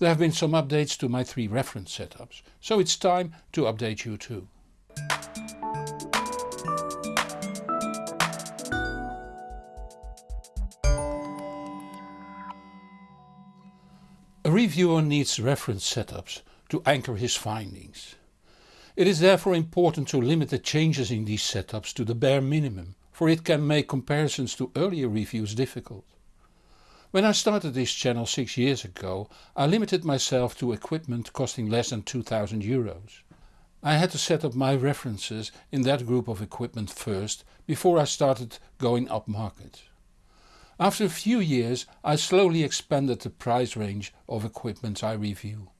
There have been some updates to my three reference setups, so it's time to update you too. A reviewer needs reference setups to anchor his findings. It is therefore important to limit the changes in these setups to the bare minimum, for it can make comparisons to earlier reviews difficult. When I started this channel 6 years ago I limited myself to equipment costing less than 2000 euros. I had to set up my references in that group of equipment first before I started going upmarket. After a few years I slowly expanded the price range of equipment I review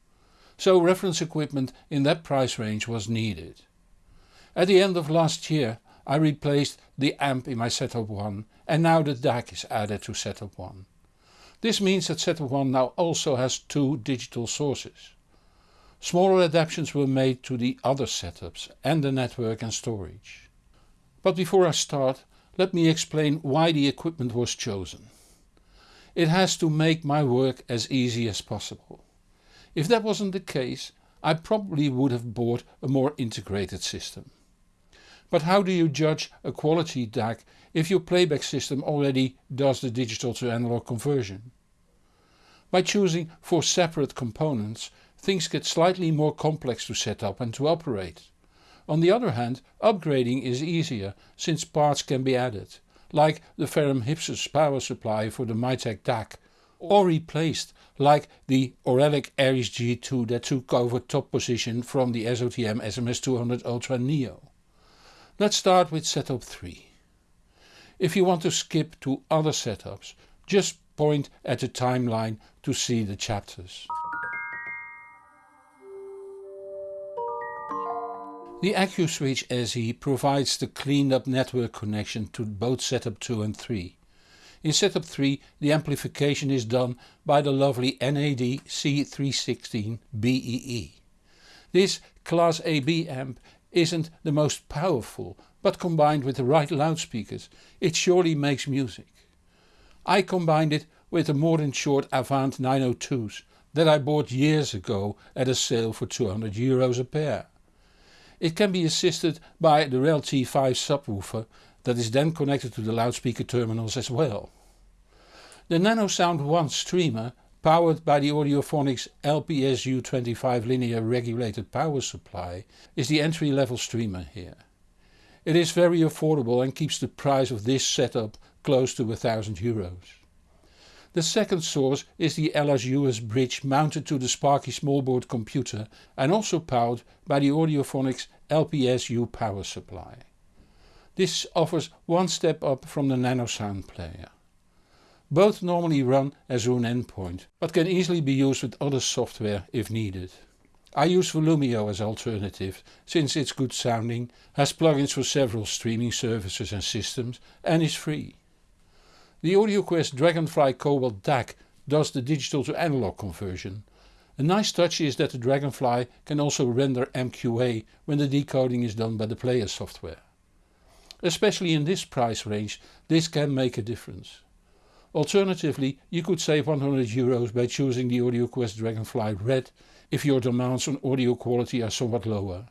so reference equipment in that price range was needed. At the end of last year I replaced the amp in my setup 1 and now the DAC is added to setup 1. This means that setup 1 now also has two digital sources. Smaller adaptations were made to the other setups and the network and storage. But before I start let me explain why the equipment was chosen. It has to make my work as easy as possible. If that wasn't the case I probably would have bought a more integrated system. But how do you judge a quality DAC if your playback system already does the digital to analog conversion? By choosing four separate components things get slightly more complex to set up and to operate. On the other hand upgrading is easier since parts can be added, like the Ferrum Hypsos power supply for the Mytek DAC or replaced like the Auralic Aries G2 that took over top position from the SOTM SMS200 Ultra Neo. Let's start with setup 3. If you want to skip to other setups just point at the timeline to see the chapters. The AcuSwitch SE provides the cleaned up network connection to both setup 2 and 3. In setup 3 the amplification is done by the lovely NAD C316 BEE. This class AB amp isn't the most powerful but combined with the right loudspeakers it surely makes music. I combined it with the Mordaunt-Short Avant 902s that I bought years ago at a sale for 200 euros a pair. It can be assisted by the REL T5 subwoofer that is then connected to the loudspeaker terminals as well. The NanoSound 1 streamer powered by the Audiophonics LPSU25 linear regulated power supply is the entry level streamer here. It is very affordable and keeps the price of this setup close to a thousand euros. The second source is the LS-US bridge mounted to the Sparky smallboard computer and also powered by the Audiophonics LPSU power supply. This offers one step up from the NanoSound player. Both normally run as Roon endpoint, but can easily be used with other software if needed. I use Volumio as alternative since it's good sounding, has plugins for several streaming services and systems and is free. The AudioQuest Dragonfly Cobalt DAC does the digital to analog conversion. A nice touch is that the Dragonfly can also render MQA when the decoding is done by the player software. Especially in this price range this can make a difference. Alternatively you could save 100 euros by choosing the AudioQuest Dragonfly Red if your demands on audio quality are somewhat lower.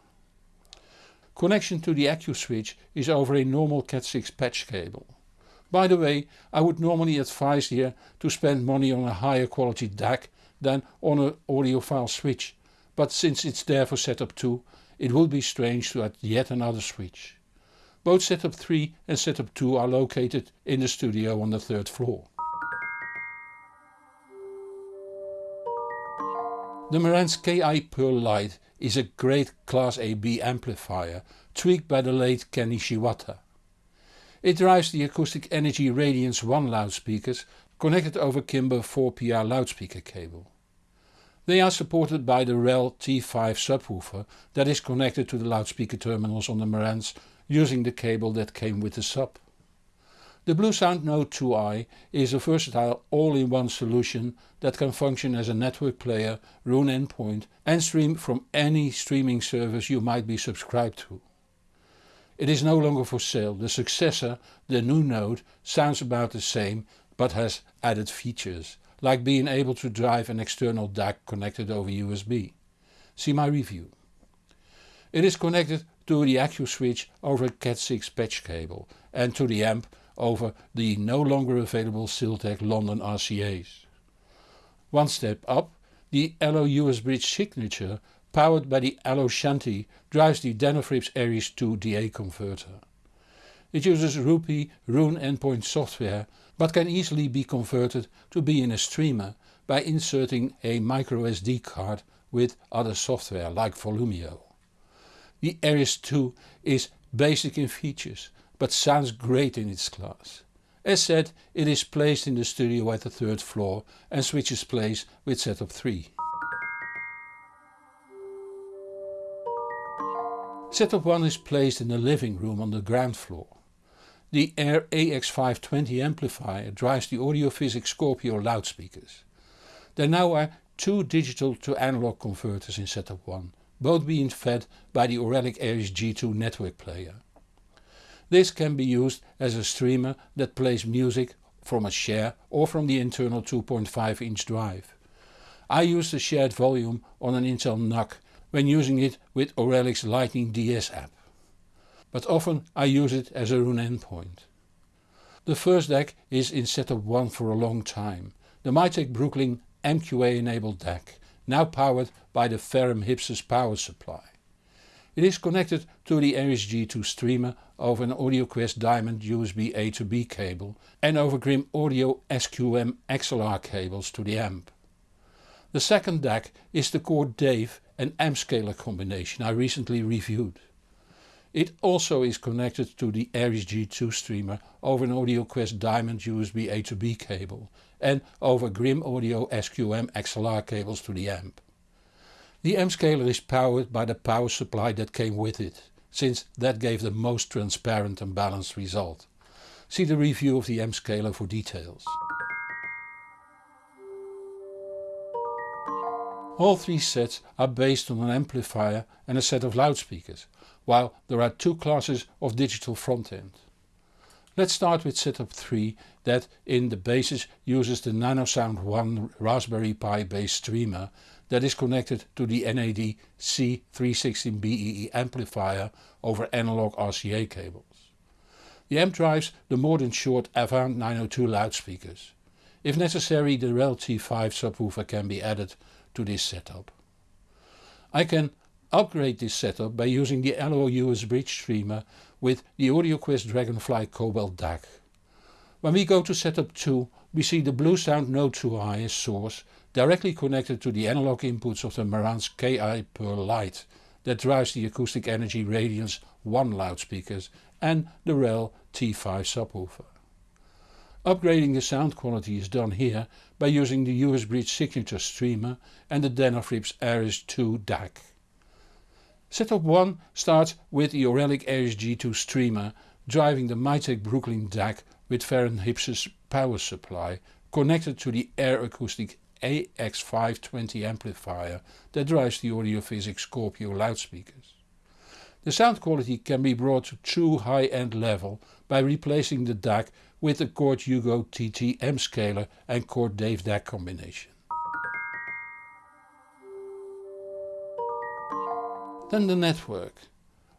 Connection to the AcuSwitch is over a normal Cat6 patch cable. By the way I would normally advise here to spend money on a higher quality DAC than on an audiophile switch but since it's there for setup 2 it would be strange to add yet another switch. Both setup 3 and setup 2 are located in the studio on the third floor. The Marantz KI Pearl Lite is a great Class AB amplifier tweaked by the late Ken Ishiwata. It drives the Acoustic Energy Radiance 1 loudspeakers connected over Kimber 4PR loudspeaker cable. They are supported by the REL T5 subwoofer that is connected to the loudspeaker terminals on the Marantz using the cable that came with the sub. The Bluesound Node 2i is a versatile all-in-one solution that can function as a network player, Roon endpoint and stream from any streaming service you might be subscribed to. It is no longer for sale, the successor, the new Node, sounds about the same but has added features like being able to drive an external DAC connected over USB. See my review. It is connected to the Accu switch over a Cat6 patch cable and to the amp over the no longer available Siltech London RCA's. One step up, the Allo US Bridge signature powered by the Allo Shanti drives the Denafrips Aries 2 DA converter. It uses RoPieee Roon endpoint software but can easily be converted to be in a streamer by inserting a microSD card with other software like Volumio. The Aries 2 is basic in features but sounds great in its class. As said it is placed in the studio at the third floor and switches place with setup 3. Setup 1 is placed in the living room on the ground floor. The Air AX520 amplifier drives the Audiophysics Scorpio loudspeakers. There now are two digital to analog converters in setup 1, both being fed by the Auralic Aries G2 network player. This can be used as a streamer that plays music from a share or from the internal 2.5 inch drive. I use the shared volume on an Intel NUC when using it with Auralic's Lightning DS app. But often I use it as a Roon endpoint. The first DAC is in setup 1 for a long time, the Mytek Brooklyn MQA enabled DAC, now powered by the Ferrum Hypsos power supply. It is connected to the Aries G2 streamer over an AudioQuest Diamond USB A to B cable and over Grimm Audio SQM XLR cables to the amp. The second DAC is the Chord Dave and M-scaler combination I recently reviewed. It also is connected to the Aries G2 streamer over an AudioQuest Diamond USB A to B cable and over Grimm Audio SQM XLR cables to the amp. The M-scaler is powered by the power supply that came with it, since that gave the most transparent and balanced result. See the review of the M-scaler for details. All three sets are based on an amplifier and a set of loudspeakers, while there are two classes of digital front end. Let's start with setup 3 that in the basis uses the NanoSound 1 Raspberry Pi based streamer that is connected to the NAD C316BEE amplifier over analog RCA cables. The amp drives the Mordaunt-Short Avant 902 loudspeakers. If necessary the REL T5 subwoofer can be added to this setup. I can upgrade this setup by using the Allo US Bridge streamer with the AudioQuest Dragonfly Cobalt DAC. When we go to setup 2 we see the Bluesound Node 2i as source directly connected to the analog inputs of the Marantz KI Pearl Lite that drives the Acoustic Energy Radiance 1 loudspeakers and the REL T5 subwoofer. Upgrading the sound quality is done here by using the US Bridge signature streamer and the Denafrips Aries 2 DAC. Setup 1 starts with the Auralic Aries G2 streamer driving the Mytek Brooklyn DAC with Ferrum Hypsos power supply connected to the Air Acoustic AX520 amplifier that drives the Audiophysics Scorpio loudspeakers. The sound quality can be brought to true high-end level by replacing the DAC with the Chord Hugo TT M scaler and Chord Dave DAC combination. Then the network.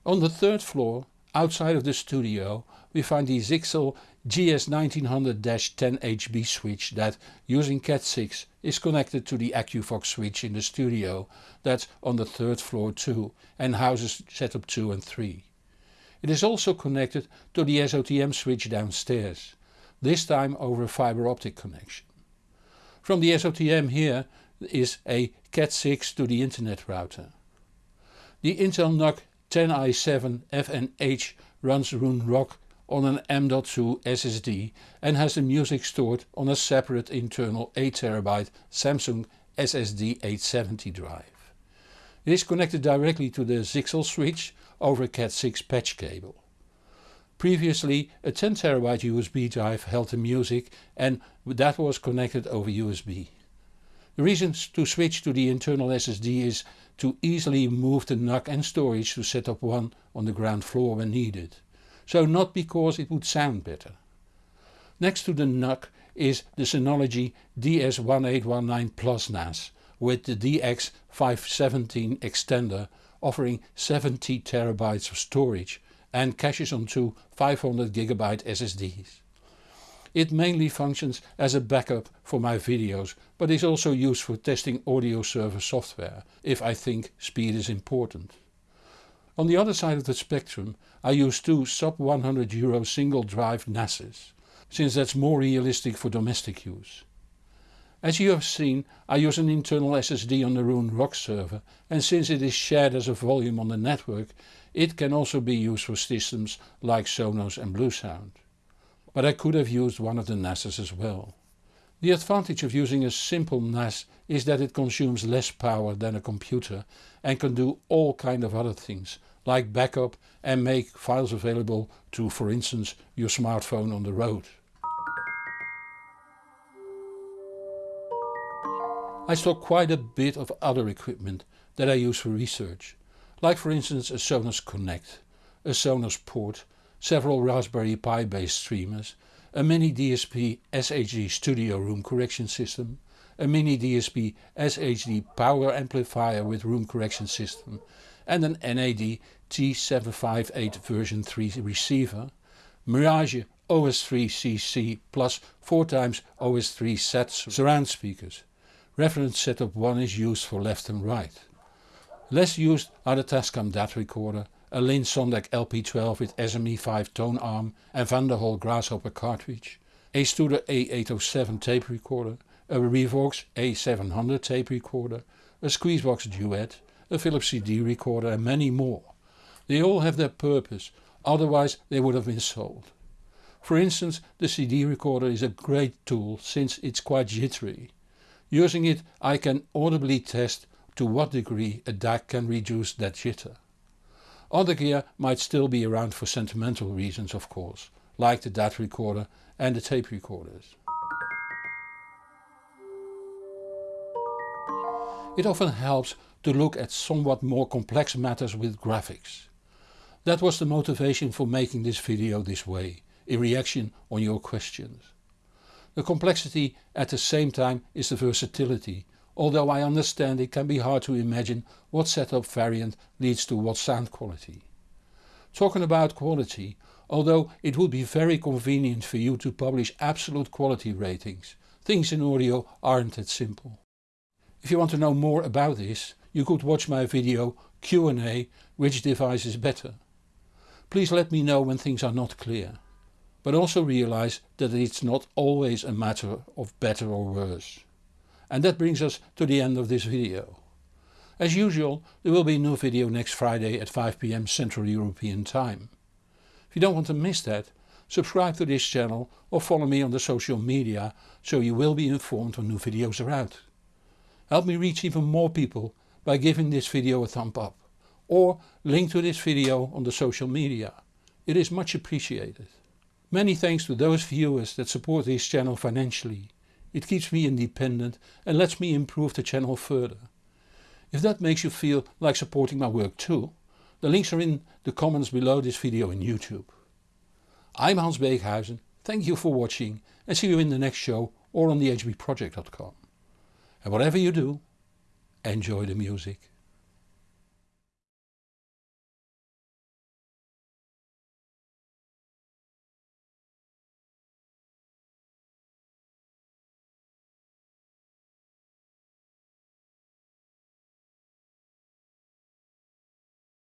On the third floor, outside of the studio, we find the Zyxel GS1900-10HB switch that, using Cat6, is connected to the AQVOX switch in the studio that's on the third floor too and houses setup 2 and 3. It is also connected to the SOTM switch downstairs, this time over a fiber optic connection. From the SOTM here is a Cat6 to the internet router. The Intel NUC 10i7 FNH runs Roon Rock on an M.2 SSD and has the music stored on a separate internal 8TB Samsung SSD 870 drive. It is connected directly to the Zyxel switch over a Cat6 patch cable. Previously a 10TB USB drive held the music and that was connected over USB. The reason to switch to the internal SSD is to easily move the NUC and storage to set up 1 on the ground floor when needed. So not because it would sound better. Next to the NUC is the Synology DS1819 Plus NAS with the DX517 extender offering 70TB of storage and caches onto 500GB SSDs. It mainly functions as a backup for my videos but is also used for testing audio server software if I think speed is important. On the other side of the spectrum I use two sub 100 euro single drive NASes, since that's more realistic for domestic use. As you have seen I use an internal SSD on the Roon Rock server and since it is shared as a volume on the network it can also be used for systems like Sonos and Bluesound. But I could have used one of the NASes as well. The advantage of using a simple NAS is that it consumes less power than a computer and can do all kind of other things like backup and make files available to for instance your smartphone on the road. I stock quite a bit of other equipment that I use for research, like for instance a Sonos Connect, a Sonos port several Raspberry Pi based streamers, a mini DSP SHD studio room correction system, a mini DSP SHD power amplifier with room correction system and an NAD T758 version 3 receiver, Mirage OS3CC plus 4x OS3 sets surround speakers. Reference setup 1 is used for left and right. Less used are the Tascam DAT recorder a Linn Sondek LP12 with SME5 tone arm and Van den Hul Grasshopper cartridge, a Studer A807 tape recorder, a Revox A700 tape recorder, a Squeezebox Duet, a Philips CD recorder and many more. They all have their purpose, otherwise they would have been sold. For instance the CD recorder is a great tool since it's quite jittery. Using it I can audibly test to what degree a DAC can reduce that jitter. Other gear might still be around for sentimental reasons of course, like the DAT recorder and the tape recorders. It often helps to look at somewhat more complex matters with graphics. That was the motivation for making this video this way, in reaction on your questions. The complexity at the same time is the versatility although I understand it can be hard to imagine what setup variant leads to what sound quality. Talking about quality, although it would be very convenient for you to publish absolute quality ratings, things in audio aren't that simple. If you want to know more about this you could watch my video Q&A which device is better. Please let me know when things are not clear. But also realize that it's not always a matter of better or worse. And that brings us to the end of this video. As usual there will be a new video next Friday at 5pm Central European Time. If you don't want to miss that, subscribe to this channel or follow me on the social media so you will be informed when new videos are out. Help me reach even more people by giving this video a thumb up or link to this video on the social media. It is much appreciated. Many thanks to those viewers that support this channel financially. It keeps me independent and lets me improve the channel further. If that makes you feel like supporting my work too, the links are in the comments below this video in YouTube. I'm Hans Beekhuyzen, thank you for watching and see you in the next show or on thehbproject.com. And whatever you do, enjoy the music.